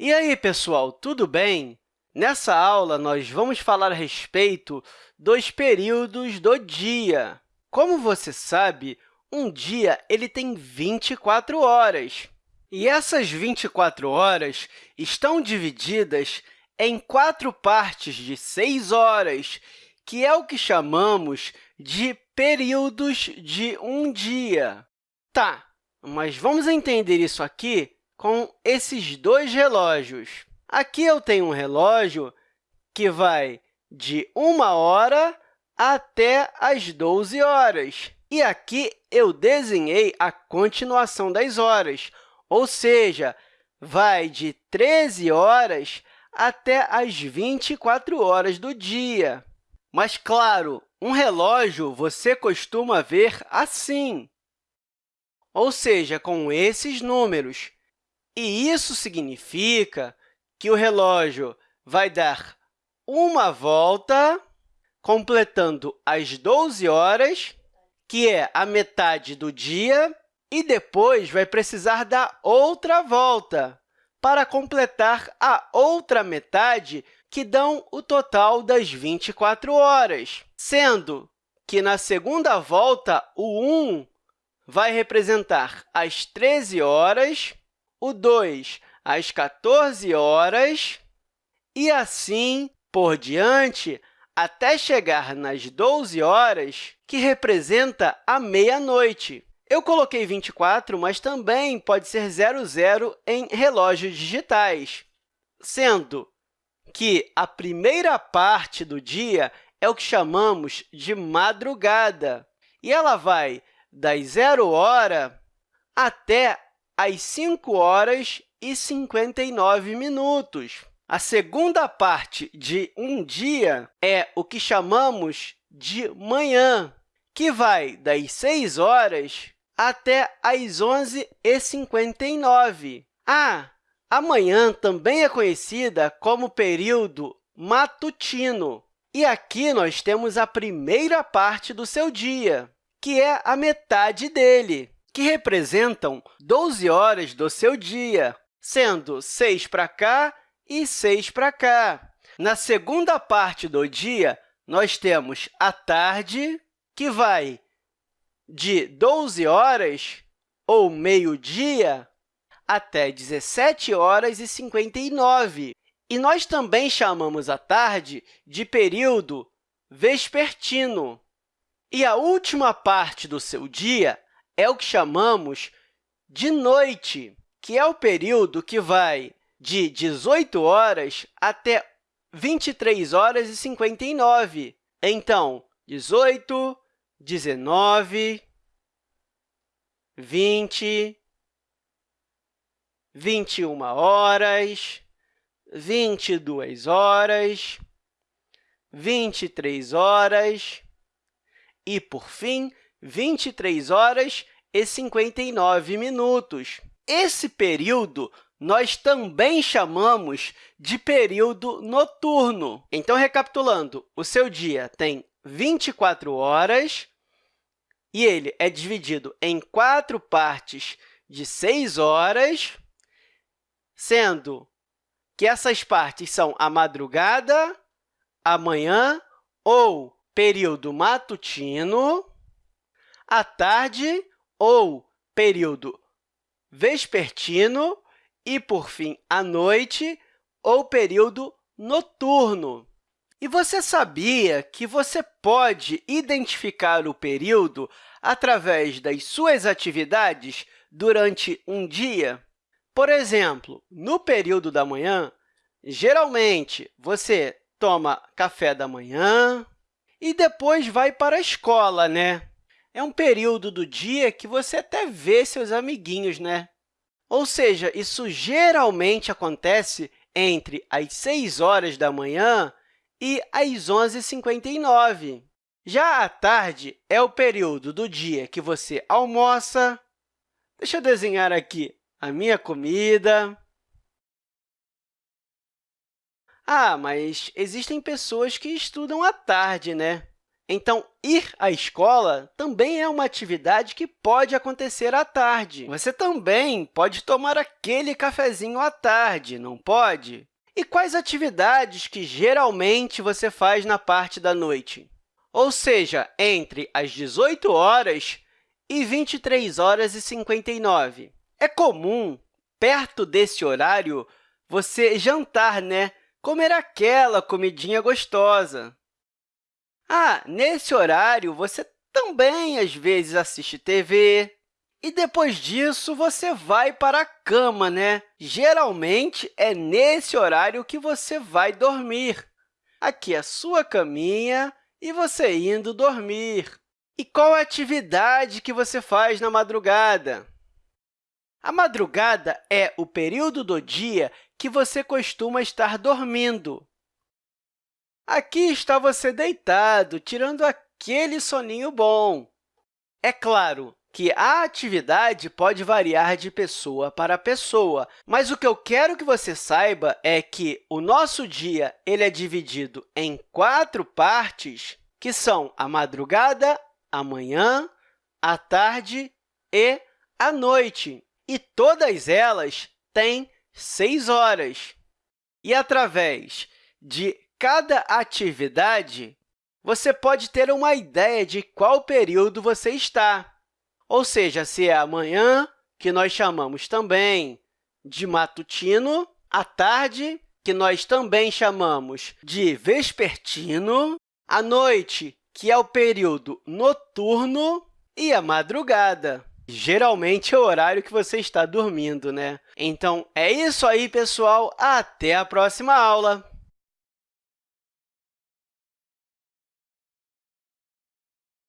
E aí, pessoal, tudo bem? Nessa aula, nós vamos falar a respeito dos períodos do dia. Como você sabe, um dia ele tem 24 horas. E essas 24 horas estão divididas em quatro partes de 6 horas, que é o que chamamos de períodos de um dia. Tá, mas vamos entender isso aqui com esses dois relógios. Aqui eu tenho um relógio que vai de 1 hora até as 12 horas. E aqui eu desenhei a continuação das horas, ou seja, vai de 13 horas até as 24 horas do dia. Mas, claro, um relógio você costuma ver assim, ou seja, com esses números. E isso significa que o relógio vai dar uma volta, completando as 12 horas, que é a metade do dia, e depois vai precisar dar outra volta para completar a outra metade, que dão o total das 24 horas, sendo que, na segunda volta, o 1 vai representar as 13 horas, o 2 às 14 horas, e assim por diante, até chegar nas 12 horas, que representa a meia-noite. Eu coloquei 24, mas também pode ser 00 em relógios digitais, sendo que a primeira parte do dia é o que chamamos de madrugada, e ela vai das 0 hora até às 5 horas e 59 minutos. A segunda parte de um dia é o que chamamos de manhã, que vai das 6 horas até às 11h59. Ah, a manhã também é conhecida como período matutino. E aqui nós temos a primeira parte do seu dia, que é a metade dele, que representam 12 horas do seu dia, sendo 6 para cá e 6 para cá. Na segunda parte do dia, nós temos a tarde, que vai de 12 horas ou meio-dia até 17 horas e 59. E nós também chamamos a tarde de período vespertino. E a última parte do seu dia é o que chamamos de noite que é o período que vai de 18 horas até 23 horas e 59. Então, 18, 19, 20, 21 horas, 22 horas, 23 horas e, por fim, 23 horas e 59 minutos. Esse período nós também chamamos de período noturno. Então, recapitulando, o seu dia tem 24 horas e ele é dividido em quatro partes de 6 horas, sendo que essas partes são a madrugada, a manhã ou período matutino, a tarde ou período vespertino e, por fim, a noite ou período noturno. E você sabia que você pode identificar o período através das suas atividades durante um dia? Por exemplo, no período da manhã, geralmente você toma café da manhã e depois vai para a escola, né? É um período do dia que você até vê seus amiguinhos, né? Ou seja, isso geralmente acontece entre as 6 horas da manhã e as 11h59. Já a tarde é o período do dia que você almoça. Deixa eu desenhar aqui a minha comida. Ah, mas existem pessoas que estudam à tarde, né? Então, ir à escola também é uma atividade que pode acontecer à tarde. Você também pode tomar aquele cafezinho à tarde, não pode? E quais atividades que geralmente você faz na parte da noite? Ou seja, entre as 18 horas e 23 horas e 59. É comum, perto desse horário, você jantar, né? Comer aquela comidinha gostosa. Ah, nesse horário, você também, às vezes, assiste TV. E depois disso, você vai para a cama, né? Geralmente, é nesse horário que você vai dormir. Aqui é a sua caminha e você indo dormir. E qual a atividade que você faz na madrugada? A madrugada é o período do dia que você costuma estar dormindo. Aqui está você deitado, tirando aquele soninho bom. É claro que a atividade pode variar de pessoa para pessoa, mas o que eu quero que você saiba é que o nosso dia ele é dividido em quatro partes, que são a madrugada, a manhã, a tarde e a noite. E todas elas têm seis horas. E através de cada atividade, você pode ter uma ideia de qual período você está. Ou seja, se é amanhã, que nós chamamos também de matutino, à tarde, que nós também chamamos de vespertino, à noite, que é o período noturno, e a madrugada. Geralmente é o horário que você está dormindo, né? Então, é isso aí, pessoal. Até a próxima aula!